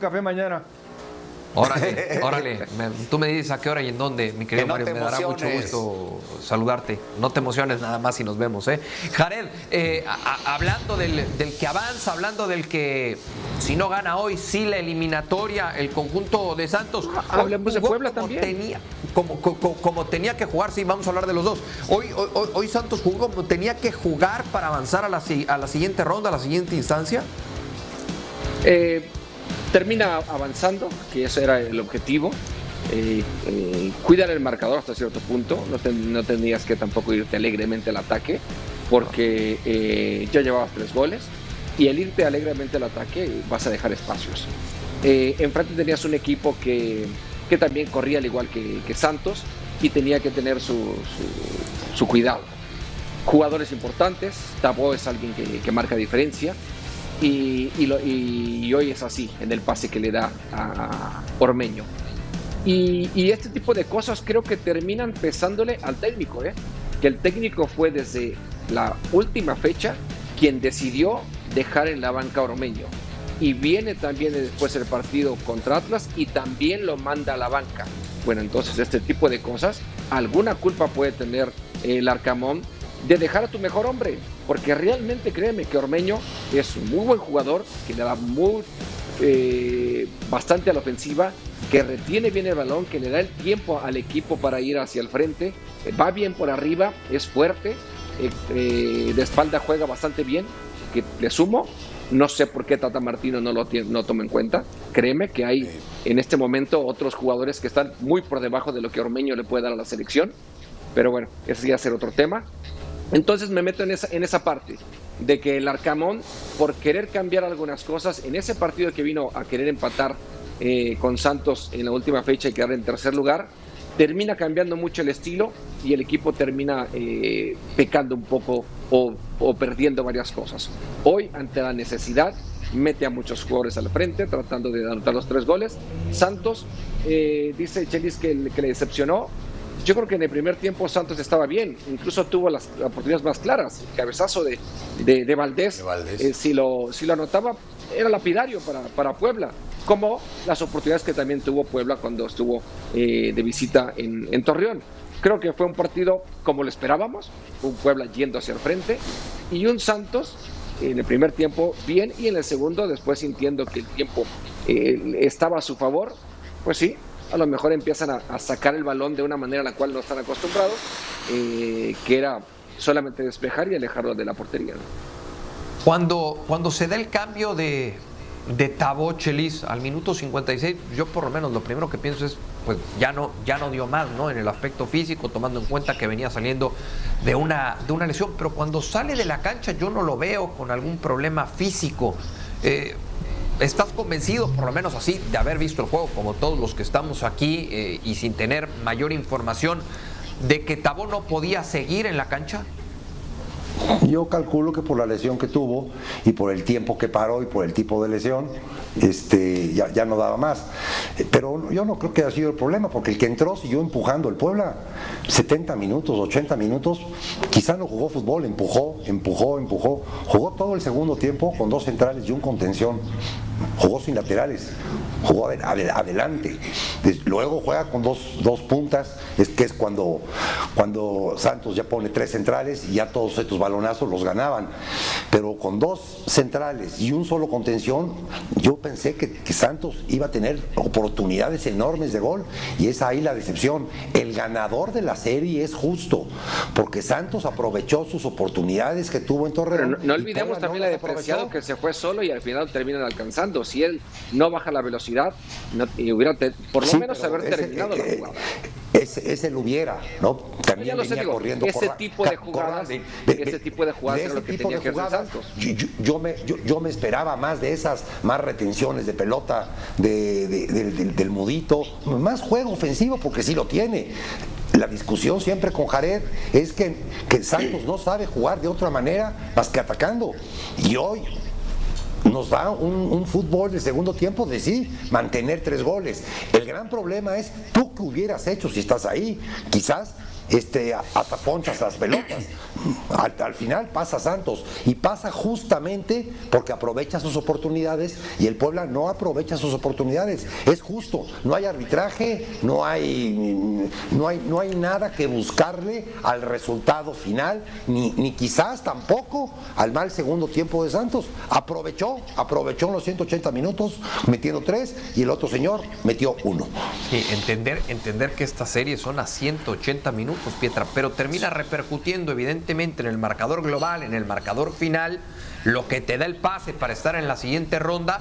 café mañana. Órale, órale. Me- tú me dices a qué hora y en dónde, mi querido Que no Mario. Me dará mucho gusto saludarte. No te emociones nada más si nos vemos, ¿eh? Jared, eh, a- a- hablando del, del que avanza, hablando del que si no gana hoy, sí la eliminatoria, el conjunto de Santos. Ah, hablemos de Puebla como también. Tenía, como, co- co- como tenía que jugar, sí, vamos a hablar de los dos. Hoy, hoy, Santos jugó como tenía que jugar para avanzar a la, si- a la siguiente ronda, a la siguiente instancia. Eh, termina avanzando, que ese era el objetivo. Eh, eh, cuidar el marcador hasta cierto punto. No, ten- no tendrías que tampoco irte alegremente al ataque, porque eh, ya llevabas tres goles. Y el irte alegremente al ataque vas a dejar espacios. Eh, enfrente tenías un equipo que, que también corría al igual que, Santos y tenía que tener su, su- cuidado. Jugadores importantes, Tabo es alguien que marca diferencia, y, hoy es así en el pase que le da a Ormeño. Y, y este tipo de cosas creo que terminan pesándole al técnico, ¿eh? que el técnico fue desde la última fecha quien decidió dejar en la banca a Ormeño. Y viene también después el partido contra Atlas y también lo manda a la banca. Bueno, entonces este tipo de cosas, alguna culpa puede tener el Arcamón de dejar a tu mejor hombre, porque realmente créeme que Ormeño es un muy buen jugador, que le da muy, eh, bastante a la ofensiva, que retiene bien el balón, que le da el tiempo al equipo para ir hacia el frente, eh, va bien por arriba, es fuerte, eh, de espalda juega bastante bien, que le sumo. No sé por qué Tata Martino no lo tiene- no toma en cuenta. Créeme que hay en este momento otros jugadores que están muy por debajo de lo que Ormeño le puede dar a la selección. Pero bueno, ese ya será otro tema. Entonces me meto en esa, en esa parte de que el Arcamón, por querer cambiar algunas cosas, en ese partido que vino a querer empatar eh, con Santos en la última fecha y quedar en tercer lugar, termina cambiando mucho el estilo y el equipo termina eh, pecando un poco o, o perdiendo varias cosas. Hoy, ante la necesidad, mete a muchos jugadores al frente tratando de anotar los tres goles. Santos, eh, dice Chelis que, que le decepcionó. Yo creo que en el primer tiempo Santos estaba bien, incluso tuvo las oportunidades más claras. El cabezazo de, de, de Valdés, De Valdés. eh, si, lo, si lo anotaba, era lapidario para, para Puebla, como las oportunidades que también tuvo Puebla cuando estuvo eh, de visita en, en Torreón. Creo que fue un partido como lo esperábamos, un Puebla yendo hacia el frente y un Santos en el primer tiempo bien y en el segundo, después sintiendo que el tiempo eh, estaba a su favor, pues sí, a lo mejor empiezan a, sacar el balón de una manera a la cual no están acostumbrados, eh, que era solamente despejar y alejarlo de la portería. Cuando, cuando se da el cambio de, de Tabo Chelis al minuto 56, yo por lo menos lo primero que pienso es, pues ya no, ya no dio más, ¿no? En el aspecto físico, tomando en cuenta que venía saliendo de una, de una lesión, pero cuando sale de la cancha yo no lo veo con algún problema físico. Eh, ¿Estás convencido, por lo menos así, de haber visto el juego, como todos los que estamos aquí eh, y sin tener mayor información, de que Tabo no podía seguir en la cancha? Yo calculo que por la lesión que tuvo y por el tiempo que paró y por el tipo de lesión, este, ya, ya no daba más. Pero yo no creo que haya sido el problema, porque el que entró siguió empujando el Puebla 70 minutos, 80 minutos, quizá no jugó fútbol, empujó, empujó, empujó. Jugó todo el segundo tiempo con dos centrales y un contención. Jugó sin laterales, jugó ade- ade- adelante. Luego juega con dos, dos puntas, es que es cuando, cuando Santos ya pone tres centrales y ya todos estos balonazos los ganaban. Pero con dos centrales y un solo contención, yo pensé que, que Santos iba a tener oportunidades enormes de gol y es ahí la decepción. El ganador de la serie es justo, porque Santos aprovechó sus oportunidades que tuvo en Pero Torreón. no, no olvidemos también la aprovechó. que se fue solo y al final terminan alcanzando. Si él no baja la velocidad, no- y hubiera te- por lo Sí, menos haber ese- terminado la eh, jugada. Ese, ese lo hubiera, ¿no? También sé, venía digo, corriendo ese tipo de jugadas, Corral, ese tipo de jugadas de era ese lo que tipo tenía de jugadas, Santos. Yo, yo- yo me, yo, yo me esperaba más de esas, más retenciones de pelota de- de- de- del- del mudito, más juego ofensivo, porque sí lo tiene. La discusión siempre con Jared es que, que Santos no sabe jugar de otra manera más que atacando. Y hoy nos da un, fútbol de segundo tiempo de sí, mantener tres goles. El gran problema es tú que hubieras hecho si estás ahí. Quizás este, ataponchas las pelotas. Al, al, final pasa Santos y pasa justamente porque aprovecha sus oportunidades y el Puebla no aprovecha sus oportunidades. Es justo, no hay arbitraje, no hay, no hay, no hay nada que buscarle al resultado final, ni, ni quizás tampoco al mal segundo tiempo de Santos. Aprovechó, aprovechó los 180 minutos metiendo tres y el otro señor metió uno. Entender, entender que esta serie son a 180 minutos, Pietra, pero termina repercutiendo evidentemente en el marcador global, en el marcador final, lo que te da el pase para estar en la siguiente ronda.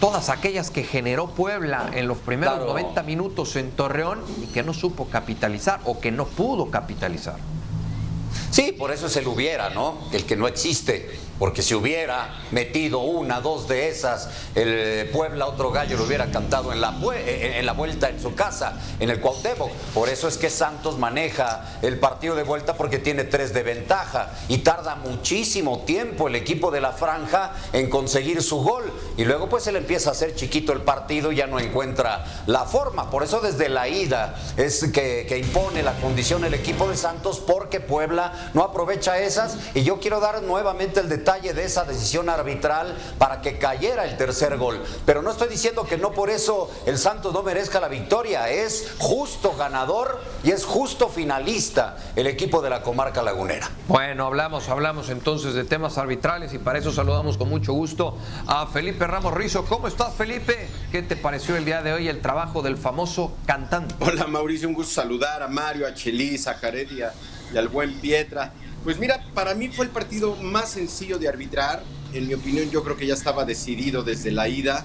Todas aquellas que generó Puebla en los primeros Claro. 90 minutos en Torreón y que no supo capitalizar o que no pudo capitalizar. Sí, por eso es el hubiera, ¿no? El que no existe. Porque si hubiera metido una, dos de esas, el Puebla, otro gallo, lo hubiera cantado en la, vue- eh, en la vuelta en su casa, en el Cuauhtémoc. Por eso es que Santos maneja el partido de vuelta porque tiene tres de ventaja y tarda muchísimo tiempo el equipo de la franja en conseguir su gol. Y luego pues se le empieza a hacer chiquito el partido y ya no encuentra la forma. Por eso desde la ida es que impone la condición el equipo de Santos porque Puebla no aprovecha esas. Y yo quiero dar nuevamente el detalle de esa decisión arbitral para que cayera el tercer gol. Pero no estoy diciendo que no por eso el Santos no merezca la victoria. Es justo ganador y es justo finalista el equipo de la comarca lagunera. Bueno, hablamos, hablamos entonces de temas arbitrales y para eso saludamos con mucho gusto a Felipe Ramos Rizo. ¿Cómo estás, Felipe? ¿Qué te pareció el día de hoy el trabajo del famoso cantante? Hola Mauricio, un gusto saludar a Mario, a Chelis, a Jared y, a- y al buen Pietra. Pues mira, para mí fue el partido más sencillo de arbitrar. En mi opinión, yo creo que ya estaba decidido desde la ida.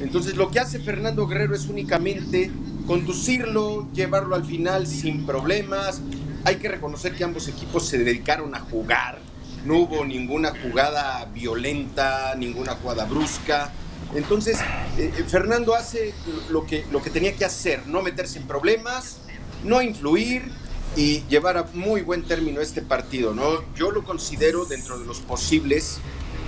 Entonces, lo que hace Fernando Guerrero es únicamente conducirlo, llevarlo al final sin problemas. Hay que reconocer que ambos equipos se dedicaron a jugar. No hubo ninguna jugada violenta, ninguna jugada brusca. Entonces, eh, eh, Fernando hace lo que, lo que tenía que hacer, no meterse en problemas, no influir y llevar a muy buen término este partido, ¿no? Yo lo considero dentro de los posibles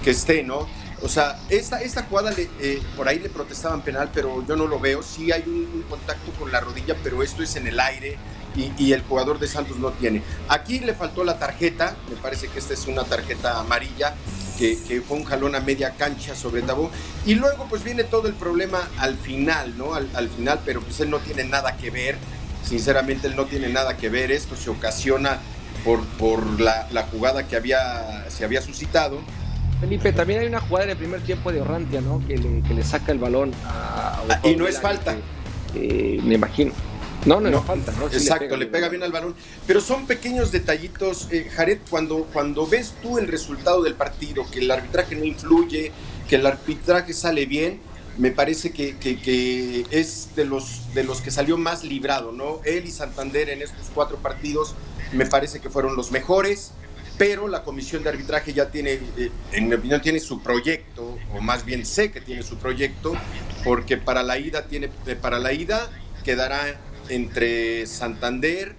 que esté, ¿no? O sea, esta, esta jugada, le- eh, por ahí le protestaban penal, pero yo no lo veo. Sí hay un, un contacto con la rodilla, pero esto es en el aire y, y el jugador de Santos no tiene. Aquí le faltó la tarjeta, me parece que esta es una tarjeta amarilla, que, que fue un jalón a media cancha sobre Tabó. Y luego pues viene todo el problema al final, ¿no? Al, al final, pero pues él no tiene nada que ver. Sinceramente él no tiene nada que ver. Esto se ocasiona por, por la, la jugada que había, se había suscitado. Felipe, también hay una jugada en el primer tiempo de Orrantia, ¿no? Que le, que le saca el balón a. Ah, y no es falta. que, eh, me imagino. No, no, no, falta, ¿no? Sí Exacto, le pega, bien al balón. Pero son pequeños detallitos, eh, Jared, cuando, cuando ves tú el resultado del partido, que el arbitraje no influye, que el arbitraje sale bien, me parece que, que- es de los, de los que salió más librado, ¿no? Él y Santander en estos cuatro partidos me parece que fueron los mejores, pero la comisión de arbitraje ya tiene, eh, en mi opinión, tiene su proyecto, o más bien sé que tiene su proyecto, porque para la ida tiene, eh, para la ida quedará entre Santander,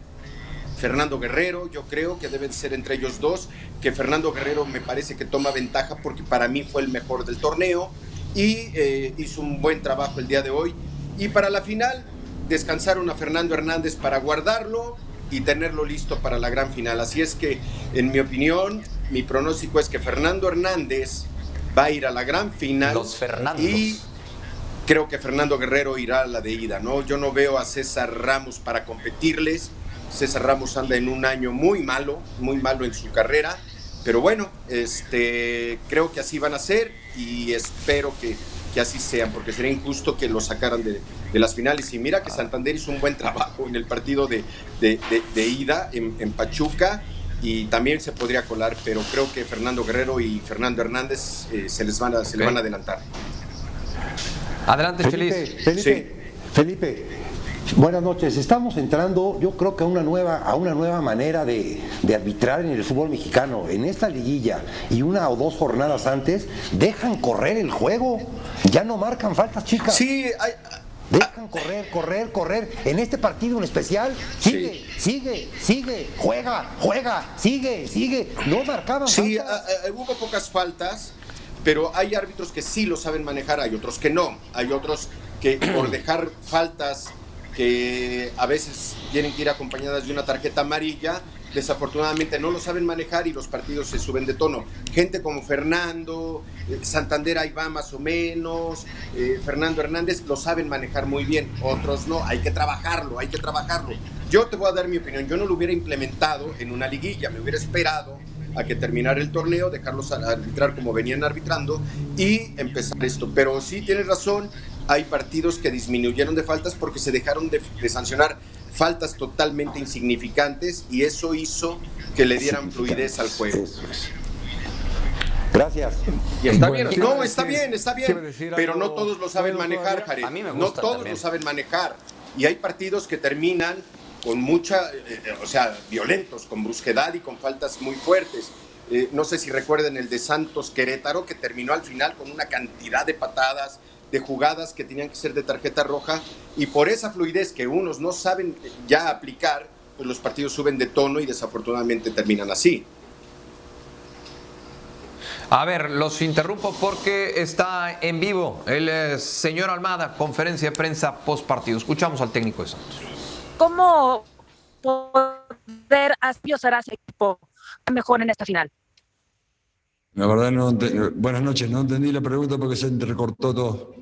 Fernando Guerrero, yo creo que deben ser entre ellos dos, que Fernando Guerrero me parece que toma ventaja porque para mí fue el mejor del torneo y eh, hizo un buen trabajo el día de hoy. Y para la final, descansaron a Fernando Hernández para guardarlo y tenerlo listo para la gran final. Así es que, en mi opinión, mi pronóstico es que Fernando Hernández va a ir a la gran final. Los Fernandos. Y creo que Fernando Guerrero irá a la de ida, ¿no? Yo no veo a César Ramos para competirles. César Ramos anda en un año muy malo, muy malo en su carrera. Pero bueno, este, creo que así van a ser y espero que, que así sean, porque sería injusto que lo sacaran de, de las finales. Y mira que Santander hizo un buen trabajo en el partido de, de- de- de ida en, en Pachuca y también se podría colar, pero creo que Fernando Guerrero y Fernando Hernández eh, se, les van a, se les van a adelantar. Adelante, Felipe, Chelis. Felipe, Felipe, buenas noches. Estamos entrando, yo creo que a una nueva, a una nueva manera de, de arbitrar en el fútbol mexicano. En esta liguilla y una o dos jornadas antes, dejan correr el juego. Ya no marcan faltas, chicas. Sí, hay, Dejan correr, correr, correr. En este partido en especial, sigue, sigue, sigue, juega, juega, sigue, sigue. No marcaban Sí, faltas. a- a- hubo pocas faltas, pero hay árbitros que sí lo saben manejar, hay otros que no. Hay otros que por dejar faltas que a veces tienen que ir acompañadas de una tarjeta amarilla, desafortunadamente no lo saben manejar y los partidos se suben de tono. Gente como Fernando, eh, Santander ahí va más o menos, eh, Fernando Hernández lo saben manejar muy bien, otros no, hay que trabajarlo, hay que trabajarlo. Yo te voy a dar mi opinión, yo no lo hubiera implementado en una liguilla, me hubiera esperado a que terminara el torneo, dejarlos arbitrar como venían arbitrando y empezar esto. Pero sí tienes razón, hay partidos que disminuyeron de faltas porque se dejaron de, de sancionar faltas totalmente insignificantes y eso hizo que le dieran fluidez al juego. Gracias. Y está Bueno, bien. No, está bien, está bien, pero algo no todos lo saben manejar. Jared. A mí me no gusta todos también. lo saben manejar. Y hay partidos que terminan con mucha, eh, eh, o sea, violentos, con brusquedad y con faltas muy fuertes. Eh, no sé si recuerden el de Santos Querétaro, que terminó al final con una cantidad de patadas, de jugadas que tenían que ser de tarjeta roja. Y por esa fluidez que unos no saben ya aplicar, pues los partidos suben de tono y desafortunadamente terminan así. A ver, los interrumpo porque está en vivo el eh, señor Almada, conferencia de prensa post partido. Escuchamos al técnico de Santos. ¿Cómo poder aspirar a ese equipo mejor en esta final? La verdad no, ente- buenas noches, no entendí la pregunta porque se entrecortó todo.